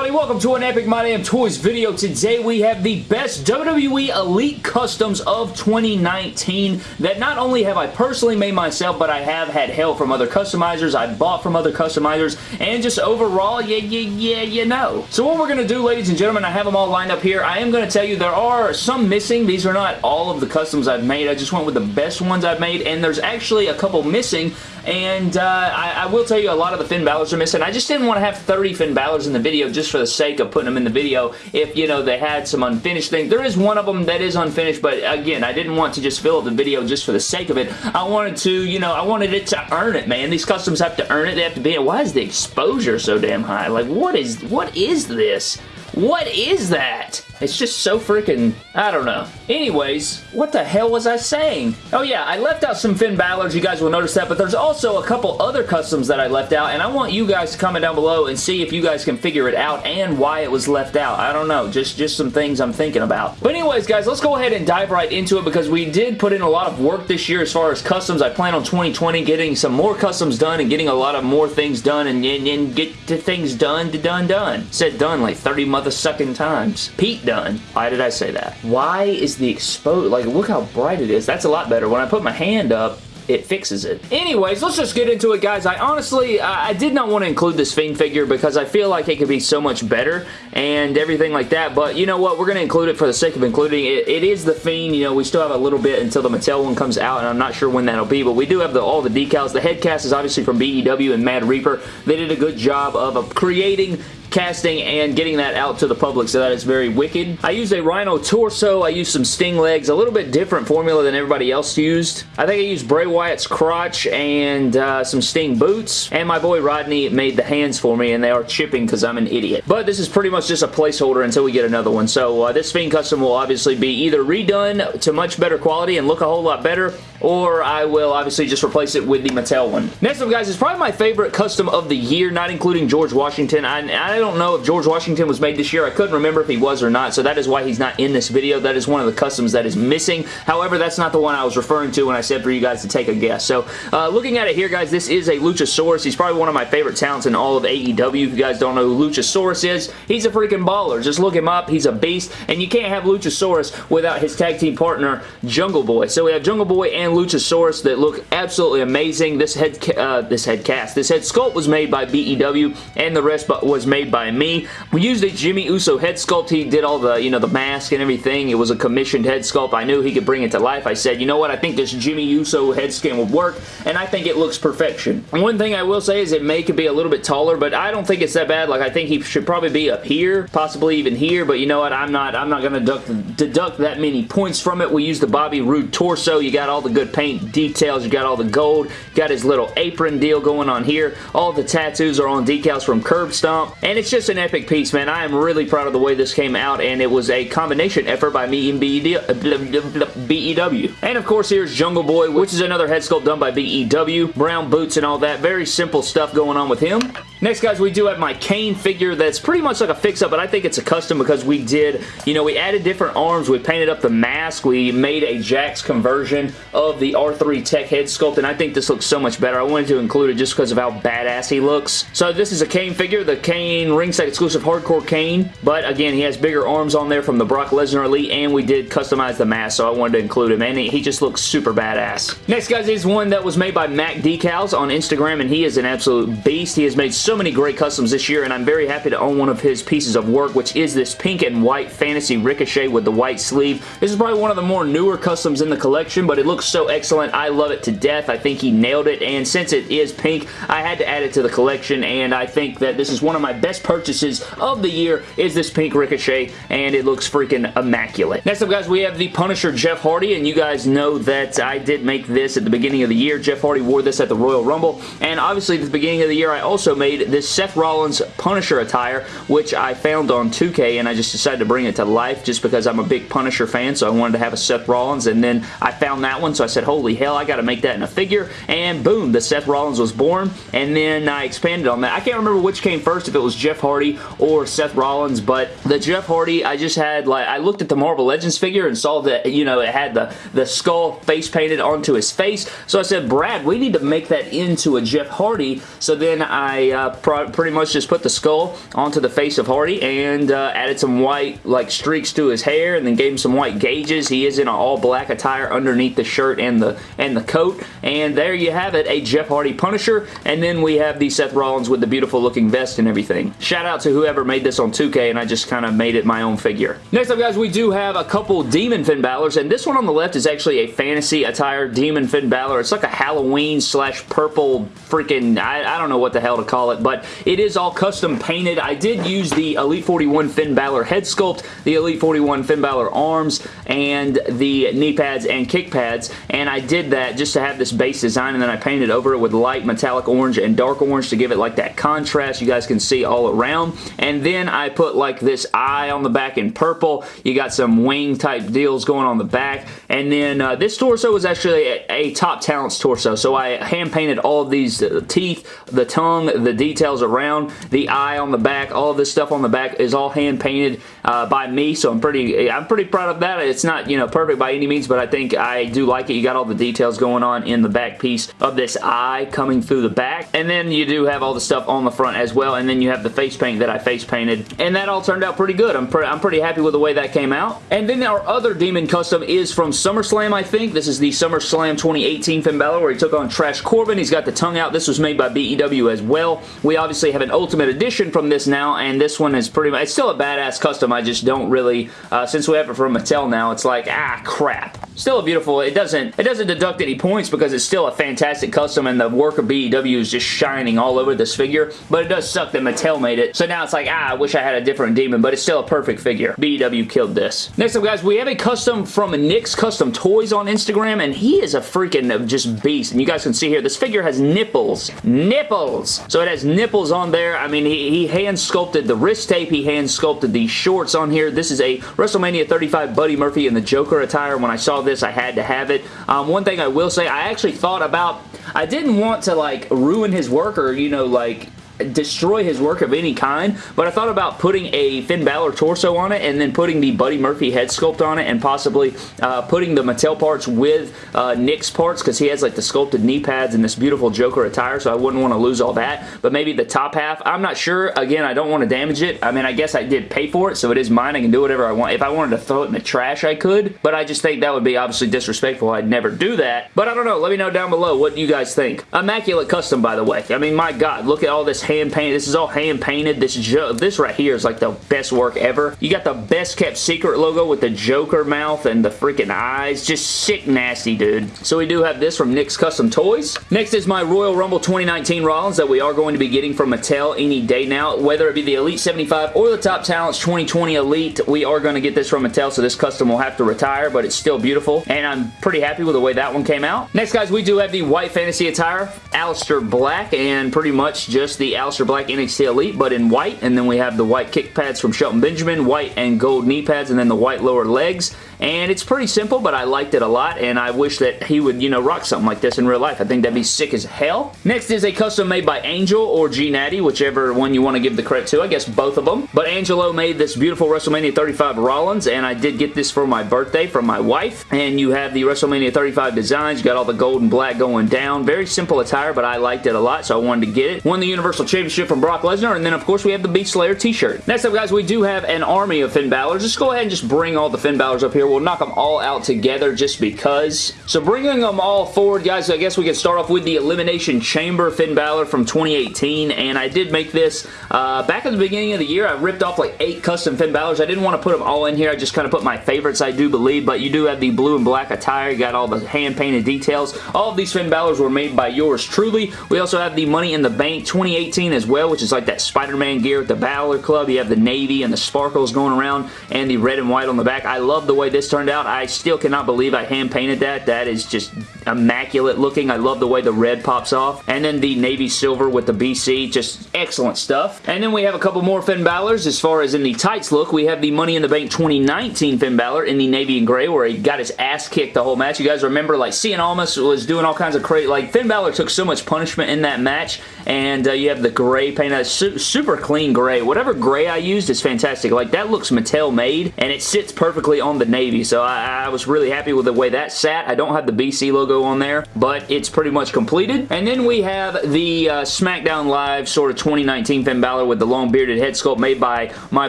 everybody? Welcome to an Epic My Damn Toys video. Today we have the best WWE Elite Customs of 2019 that not only have I personally made myself, but I have had help from other customizers, I bought from other customizers, and just overall, yeah, yeah, yeah, you know. So what we're going to do, ladies and gentlemen, I have them all lined up here. I am going to tell you there are some missing. These are not all of the customs I've made. I just went with the best ones I've made, and there's actually a couple missing and uh, I, I, will tell you a lot of the Finn Balor's are missing. I just didn't want to have 30 Finn Balor's in the video just for the sake of putting them in the video if, you know, they had some unfinished things. There is one of them that is unfinished, but again, I didn't want to just fill up the video just for the sake of it. I wanted to, you know, I wanted it to earn it, man. These customs have to earn it. They have to be, why is the exposure so damn high? Like, what is, what is this? What is that? It's just so freaking, I don't know. Anyways, what the hell was I saying? Oh yeah, I left out some Finn Balor's, you guys will notice that, but there's also a couple other customs that I left out, and I want you guys to comment down below and see if you guys can figure it out and why it was left out. I don't know, just, just some things I'm thinking about. But anyways, guys, let's go ahead and dive right into it because we did put in a lot of work this year as far as customs. I plan on 2020 getting some more customs done and getting a lot of more things done and, and, and get the things done to done done. Said done like 30 mother sucking times. Pete done. Why did I say that? Why is the exposed, like look how bright it is. That's a lot better. When I put my hand up, it fixes it. Anyways, let's just get into it, guys. I honestly, I did not want to include this Fiend figure because I feel like it could be so much better and everything like that, but you know what? We're going to include it for the sake of including it. It is the Fiend. You know, we still have a little bit until the Mattel one comes out, and I'm not sure when that'll be, but we do have the, all the decals. The head cast is obviously from BEW and Mad Reaper. They did a good job of creating casting and getting that out to the public, so that is very wicked. I used a Rhino torso. I used some Sting legs. A little bit different formula than everybody else used. I think I used Bray Wyatt's crotch and uh, some Sting boots, and my boy Rodney made the hands for me, and they are chipping because I'm an idiot. But this is pretty much just a placeholder until we get another one, so uh, this Fiend custom will obviously be either redone to much better quality and look a whole lot better, or I will obviously just replace it with the Mattel one. Next up, guys, is probably my favorite custom of the year, not including George Washington. I, I don't know if George Washington was made this year. I couldn't remember if he was or not, so that is why he's not in this video. That is one of the customs that is missing. However, that's not the one I was referring to when I said for you guys to take a guess. So, uh, looking at it here, guys, this is a Luchasaurus. He's probably one of my favorite talents in all of AEW. If you guys don't know who Luchasaurus is, he's a freaking baller. Just look him up. He's a beast, and you can't have Luchasaurus without his tag team partner, Jungle Boy. So we have Jungle Boy and Luchasaurus that look absolutely amazing. This head, uh, this head cast, this head sculpt was made by BEW, and the rest was made by me. We used a Jimmy Uso head sculpt. He did all the, you know, the mask and everything. It was a commissioned head sculpt. I knew he could bring it to life. I said, you know what? I think this Jimmy Uso head skin would work, and I think it looks perfection. One thing I will say is it may could be a little bit taller, but I don't think it's that bad. Like, I think he should probably be up here, possibly even here, but you know what? I'm not, I'm not going to deduct, deduct that many points from it. We used the Bobby Roode torso. You got all the good paint details. You got all the gold. Got his little apron deal going on here. All the tattoos are on decals from Curb Stomp, and it's just an epic piece piece, man. I am really proud of the way this came out, and it was a combination effort by me and BEW. Uh, and of course, here's Jungle Boy, which is another head sculpt done by BEW. Brown boots and all that. Very simple stuff going on with him. Next, guys, we do have my Kane figure that's pretty much like a fix-up, but I think it's a custom because we did, you know, we added different arms. We painted up the mask. We made a Jakks conversion of the R3 Tech head sculpt, and I think this looks so much better. I wanted to include it just because of how badass he looks. So this is a Kane figure, the Kane ringside exclusive Hardcore Kane, but again, he has bigger arms on there from the Brock Lesnar Elite, and we did customize the mask, so I wanted to include him, and he, he just looks super badass. Next, guys, is one that was made by Mac Decals on Instagram, and he is an absolute beast. He has made so many great customs this year, and I'm very happy to own one of his pieces of work, which is this pink and white Fantasy Ricochet with the white sleeve. This is probably one of the more newer customs in the collection, but it looks so excellent. I love it to death. I think he nailed it, and since it is pink, I had to add it to the collection, and I think that this is one of my best purchases of the year is this pink Ricochet, and it looks freaking immaculate. Next up, guys, we have the Punisher Jeff Hardy, and you guys know that I did make this at the beginning of the year. Jeff Hardy wore this at the Royal Rumble, and obviously at the beginning of the year, I also made this Seth Rollins Punisher attire, which I found on 2K, and I just decided to bring it to life just because I'm a big Punisher fan, so I wanted to have a Seth Rollins, and then I found that one, so I said, holy hell, I gotta make that in a figure, and boom, the Seth Rollins was born, and then I expanded on that. I can't remember which came first, if it was Jeff Hardy or Seth Rollins, but the Jeff Hardy, I just had, like, I looked at the Marvel Legends figure and saw that, you know, it had the, the skull face painted onto his face, so I said, Brad, we need to make that into a Jeff Hardy, so then I uh, pretty much just put the skull onto the face of Hardy and uh, added some white like streaks to his hair and then gave him some white gauges. He is in an all black attire underneath the shirt and the and the coat. And there you have it, a Jeff Hardy Punisher. And then we have the Seth Rollins with the beautiful looking vest and everything. Shout out to whoever made this on 2K and I just kind of made it my own figure. Next up guys, we do have a couple Demon Finn Balor's and this one on the left is actually a fantasy attire Demon Finn Balor. It's like a Halloween slash purple freaking, I, I don't know what the hell to call it, but it is all custom painted. I did use the Elite 41 Finn Balor head sculpt, the Elite 41 Finn Balor arms, and the knee pads and kick pads, and I did that just to have this base design, and then I painted over it with light metallic orange and dark orange to give it like that contrast you guys can see all around, and then I put like this eye on the back in purple. You got some wing type deals going on the back, and then uh, this torso was actually a, a top talents torso, so I hand painted all of these uh, teeth, the tongue, the details around, the eye on the back, all this stuff on the back is all hand painted uh, by me, so I'm pretty I'm pretty proud of that. It's not, you know, perfect by any means, but I think I do like it. You got all the details going on in the back piece of this eye coming through the back, and then you do have all the stuff on the front as well, and then you have the face paint that I face painted, and that all turned out pretty good. I'm, pre I'm pretty happy with the way that came out. And then our other Demon Custom is from SummerSlam, I think. This is the SummerSlam 2018 Finn Balor, where he took on Trash Corbin. He's got the tongue out. This was made by BEW as well. We obviously have an Ultimate Edition from this now, and this one is pretty much, it's still a badass custom. I just don't really, uh, since we have it from Mattel now, it's like, ah, crap. Still a beautiful, it doesn't, it doesn't deduct any points because it's still a fantastic custom and the work of BEW is just shining all over this figure, but it does suck that Mattel made it. So now it's like, ah, I wish I had a different demon, but it's still a perfect figure. BEW killed this. Next up, guys, we have a custom from Nick's Custom Toys on Instagram, and he is a freaking just beast. And you guys can see here, this figure has nipples. Nipples! So it has nipples on there. I mean, he, he hand sculpted the wrist tape. He hand sculpted the shorts on here. This is a WrestleMania 35 Buddy Murphy in the Joker attire. When I saw this, I had to have it. Um, one thing I will say, I actually thought about I didn't want to like ruin his work or, you know, like destroy his work of any kind, but I thought about putting a Finn Balor torso on it and then putting the Buddy Murphy head sculpt on it and possibly uh, putting the Mattel parts with uh, Nick's parts because he has like the sculpted knee pads and this beautiful Joker attire, so I wouldn't want to lose all that, but maybe the top half, I'm not sure. Again, I don't want to damage it. I mean, I guess I did pay for it, so it is mine. I can do whatever I want. If I wanted to throw it in the trash, I could, but I just think that would be obviously disrespectful. I'd never do that, but I don't know. Let me know down below what you guys think. Immaculate custom, by the way. I mean, my God, look at all this hand painted. This is all hand painted. This this right here is like the best work ever. You got the best kept secret logo with the Joker mouth and the freaking eyes. Just sick nasty, dude. So we do have this from Nick's Custom Toys. Next is my Royal Rumble 2019 Rollins that we are going to be getting from Mattel any day now. Whether it be the Elite 75 or the Top Talents 2020 Elite, we are going to get this from Mattel, so this custom will have to retire, but it's still beautiful, and I'm pretty happy with the way that one came out. Next, guys, we do have the White Fantasy attire, Aleister Black, and pretty much just the Aleister Black NXT Elite, but in white. And then we have the white kick pads from Shelton Benjamin, white and gold knee pads, and then the white lower legs. And it's pretty simple, but I liked it a lot, and I wish that he would, you know, rock something like this in real life. I think that'd be sick as hell. Next is a custom made by Angel or G Natty, whichever one you want to give the credit to. I guess both of them. But Angelo made this beautiful WrestleMania 35 Rollins, and I did get this for my birthday from my wife. And you have the WrestleMania 35 designs. You got all the gold and black going down. Very simple attire, but I liked it a lot, so I wanted to get it. Won the Universal Championship from Brock Lesnar, and then, of course, we have the Beast Slayer t-shirt. Next up, guys, we do have an army of Finn Balor. Just go ahead and just bring all the Finn Balors up here. We'll knock them all out together just because. So bringing them all forward, guys, I guess we can start off with the Elimination Chamber Finn Balor from 2018, and I did make this uh, back at the beginning of the year. I ripped off like eight custom Finn Balors. I didn't want to put them all in here. I just kind of put my favorites, I do believe, but you do have the blue and black attire. You got all the hand-painted details. All of these Finn Balors were made by yours truly. We also have the Money in the Bank 2018 as well, which is like that Spider-Man gear with the Balor Club. You have the navy and the sparkles going around and the red and white on the back. I love the way this turned out. I still cannot believe I hand painted that. That is just immaculate looking. I love the way the red pops off. And then the navy silver with the BC. Just excellent stuff. And then we have a couple more Finn Balor's as far as in the tights look. We have the Money in the Bank 2019 Finn Balor in the navy and gray where he got his ass kicked the whole match. You guys remember like Cien Almas was doing all kinds of crazy like Finn Balor took so much punishment in that match and uh, you have the gray paint. That's su super clean gray. Whatever gray I used is fantastic. Like, that looks Mattel made, and it sits perfectly on the navy, so I, I was really happy with the way that sat. I don't have the BC logo on there, but it's pretty much completed. And then we have the uh, SmackDown Live sort of 2019 Finn Balor with the long bearded head sculpt made by my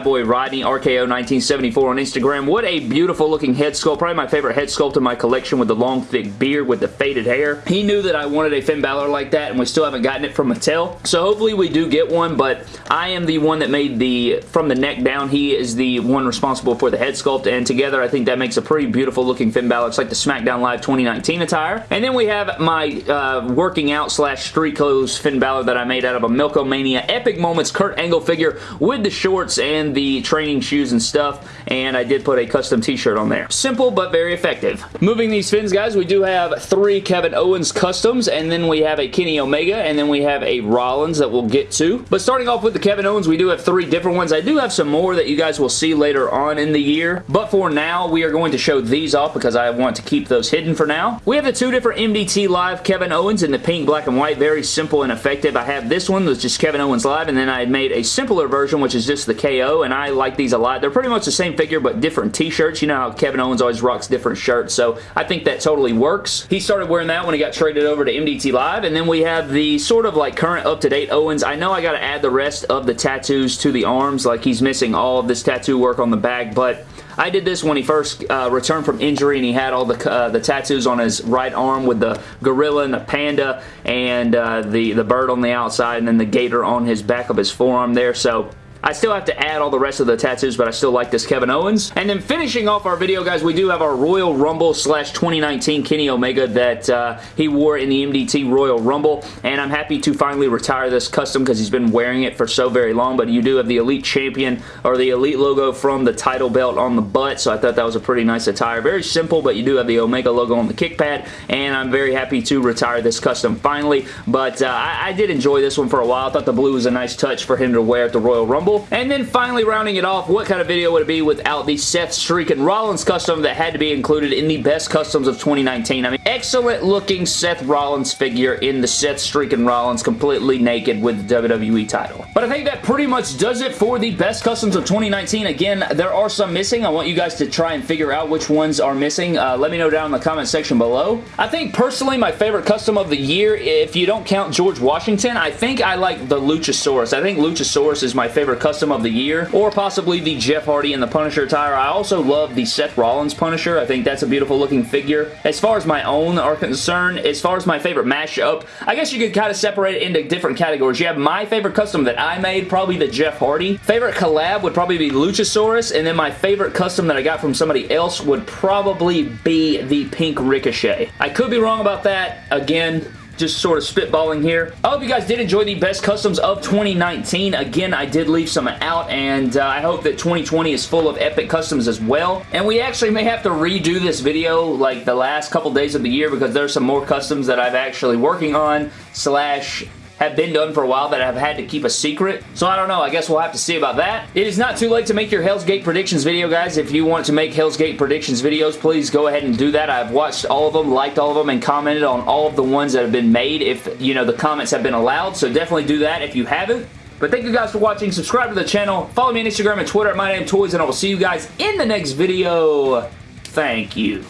boy Rodney, RKO1974 on Instagram. What a beautiful looking head sculpt. Probably my favorite head sculpt in my collection with the long thick beard with the faded hair. He knew that I wanted a Finn Balor like that, and we still haven't gotten it from Mattel. So hopefully we do get one, but I am the one that made the, from the neck down, he is the one responsible for the head sculpt, and together I think that makes a pretty beautiful looking Finn Balor. It's like the SmackDown Live 2019 attire. And then we have my uh, working out slash street clothes Finn Balor that I made out of a Milk-O-Mania Epic Moments Kurt Angle figure with the shorts and the training shoes and stuff, and I did put a custom t-shirt on there. Simple, but very effective. Moving these Finns, guys, we do have three Kevin Owens customs, and then we have a Kenny Omega, and then we have a Rollins that we'll get to. But starting off with the Kevin Owens, we do have three different ones. I do have some more that you guys will see later on in the year, but for now, we are going to show these off because I want to keep those hidden for now. We have the two different MDT Live Kevin Owens in the pink, black, and white. Very simple and effective. I have this one, which is Kevin Owens Live, and then I made a simpler version, which is just the KO, and I like these a lot. They're pretty much the same figure, but different t-shirts. You know how Kevin Owens always rocks different shirts, so I think that totally works. He started wearing that when he got traded over to MDT Live, and then we have the sort of like current up-to-date Owens. I know I got to add the rest of the tattoos to the arms, like he's missing all of this tattoo work on the back, but I did this when he first uh, returned from injury and he had all the uh, the tattoos on his right arm with the gorilla and the panda and uh, the, the bird on the outside and then the gator on his back of his forearm there. So I still have to add all the rest of the tattoos, but I still like this Kevin Owens. And then finishing off our video, guys, we do have our Royal Rumble slash 2019 Kenny Omega that uh, he wore in the MDT Royal Rumble, and I'm happy to finally retire this custom because he's been wearing it for so very long, but you do have the Elite Champion or the Elite logo from the title belt on the butt, so I thought that was a pretty nice attire. Very simple, but you do have the Omega logo on the kick pad, and I'm very happy to retire this custom finally, but uh, I, I did enjoy this one for a while. I thought the blue was a nice touch for him to wear at the Royal Rumble, and then finally rounding it off, what kind of video would it be without the Seth Streakin' Rollins custom that had to be included in the best customs of 2019? I mean, excellent looking Seth Rollins figure in the Seth Streakin' Rollins completely naked with the WWE title. But I think that pretty much does it for the best customs of 2019. Again, there are some missing. I want you guys to try and figure out which ones are missing. Uh, let me know down in the comment section below. I think personally my favorite custom of the year, if you don't count George Washington, I think I like the Luchasaurus. I think Luchasaurus is my favorite custom of the year, or possibly the Jeff Hardy and the Punisher attire. I also love the Seth Rollins Punisher. I think that's a beautiful looking figure. As far as my own are concerned, as far as my favorite mashup, I guess you could kind of separate it into different categories. You have my favorite custom that I made, probably the Jeff Hardy. Favorite collab would probably be Luchasaurus, and then my favorite custom that I got from somebody else would probably be the Pink Ricochet. I could be wrong about that. Again, just sort of spitballing here. I hope you guys did enjoy the best customs of 2019. Again, I did leave some out, and uh, I hope that 2020 is full of epic customs as well. And we actually may have to redo this video like the last couple days of the year because there's some more customs that I've actually working on slash have been done for a while that I've had to keep a secret. So I don't know. I guess we'll have to see about that. It is not too late to make your Hell's Gate predictions video, guys. If you want to make Hell's Gate predictions videos, please go ahead and do that. I've watched all of them, liked all of them, and commented on all of the ones that have been made if, you know, the comments have been allowed. So definitely do that if you haven't. But thank you guys for watching. Subscribe to the channel. Follow me on Instagram and Twitter at MyDamnToys, and I will see you guys in the next video. Thank you.